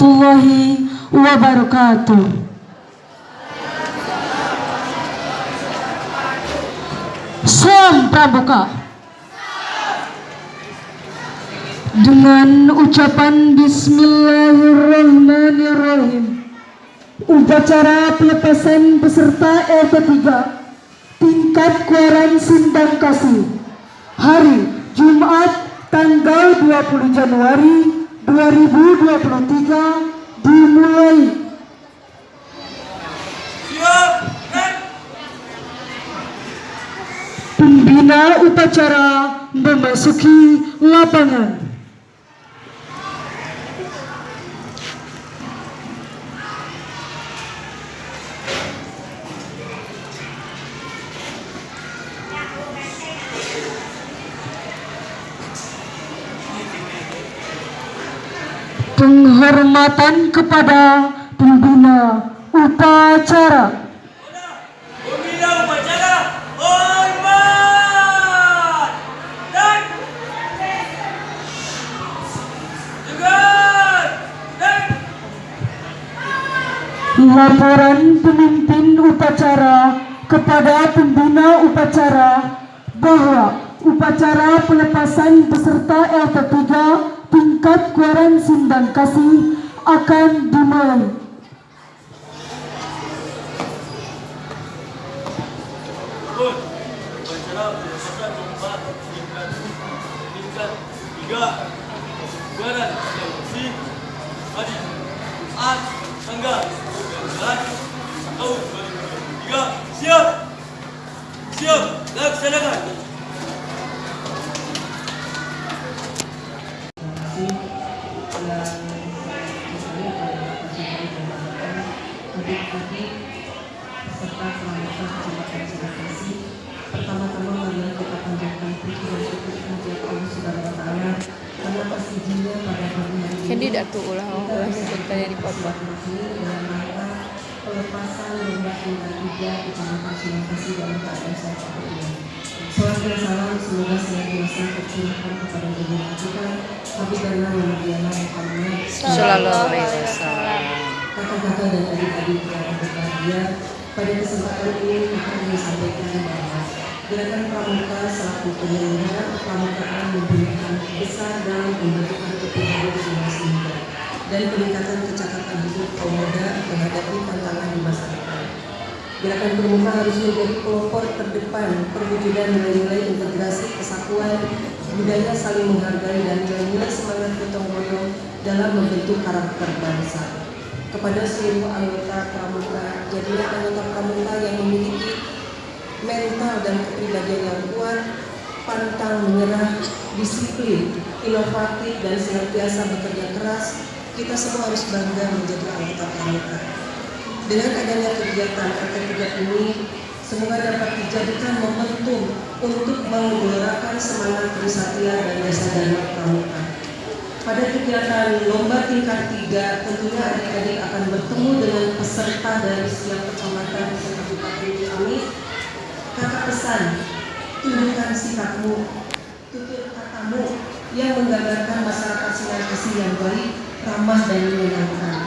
warahmatullahi wabarakatuh. Salam Pramuka. Dengan ucapan Bismillahirrahmanirrahim Upacara pelepasan peserta LT3 Tingkat Kuaran Sindang Kasih Hari Jumat tanggal 20 Januari 2023 dimulai Pembina upacara memasuki lapangan. Penghormatan kepada pembina upacara. Pembina upacara hormat dan tegar dan Laporan pemimpin upacara kepada pembina upacara bahwa upacara pelepasan peserta LT3 tingkat Kuaran Sindang Kasih akan dimulai. Tiga Badan yang bersih Hari Jumat tanggal 19 tahun 2023 siap siap laksanakan adik-adik serta pemerintah Kecamatan Sudakasi pertama-tama marilah kita panjatkan puji dan syukur kehadirat Allah Subhanahu wa taala karena pada pagi hari ini Hindi dah tu ulah ulah cerita yang dipotong. ini dalam rangka pelepasan lomba tingkat tiga Kecamatan dalam keadaan sehat ini. Salam dan salam semoga senantiasa tercurahkan kepada junjungan kita Nabi karena Muhammadiyah Muhammad Sallallahu alaihi wasallam. Kakak-kakak dan adik-adik yang berbahagia pada kesempatan ini akan disampaikan bahwa gerakan pramuka selaku penyelenggara pramukaan memberikan besar dalam pembentukan kepribadian generasi muda dan peningkatan kecakapan hidup kaum muda menghadapi tantangan di masa depan. Gerakan pramuka harus menjadi pelopor terdepan perwujudan nilai-nilai integrasi kesatuan budaya saling menghargai dan nilai-nilai semangat gotong royong dalam membentuk karakter bangsa kepada seluruh anggota pramuka. Jadilah anggota pramuka yang memiliki mental dan kepribadian yang kuat pantang menyerah disiplin inovatif dan senantiasa bekerja keras. Kita semua harus bangga menjadi anggota pramuka. Dengan adanya kegiatan RT3 ini semoga dapat dijadikan momentum untuk menggelorakan semangat kesatria dan jasa dharma pramuka pada kegiatan lomba tingkat tiga, tentunya adik-adik akan bertemu dengan peserta dari setiap kecamatan di Kabupaten Ciamis. Kakak pesan, tunjukkan sikapmu, tutur katamu yang menggambarkan masyarakat Sulawesi yang baik, ramah dan menyenangkan.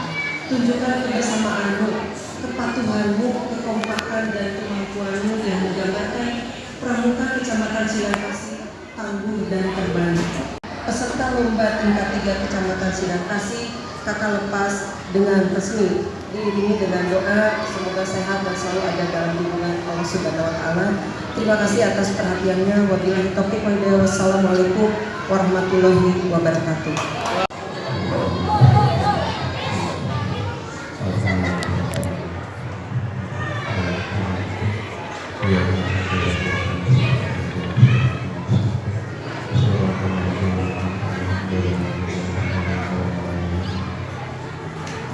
Tunjukkan kebersamaanmu, kepatuhanmu, kekompakan dan kemampuanmu yang menggambarkan pramuka Kecamatan Sulawesi tangguh dan terbaik lomba tingkat 3 Kecamatan Sidang Kasih kakak lepas dengan resmi diiringi dengan doa semoga sehat dan selalu ada dalam lindungan Allah Subhanahu wa taala. Terima kasih atas perhatiannya. Wabillahi taufiq. Wassalamualaikum warahmatullahi wabarakatuh.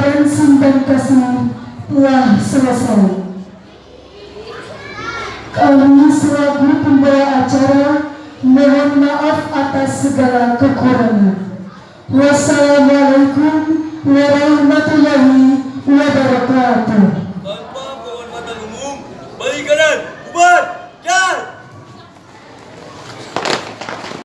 koherensi dan kasih telah selesai. Kami selaku pembawa acara mohon maaf atas segala kekurangan. Wassalamualaikum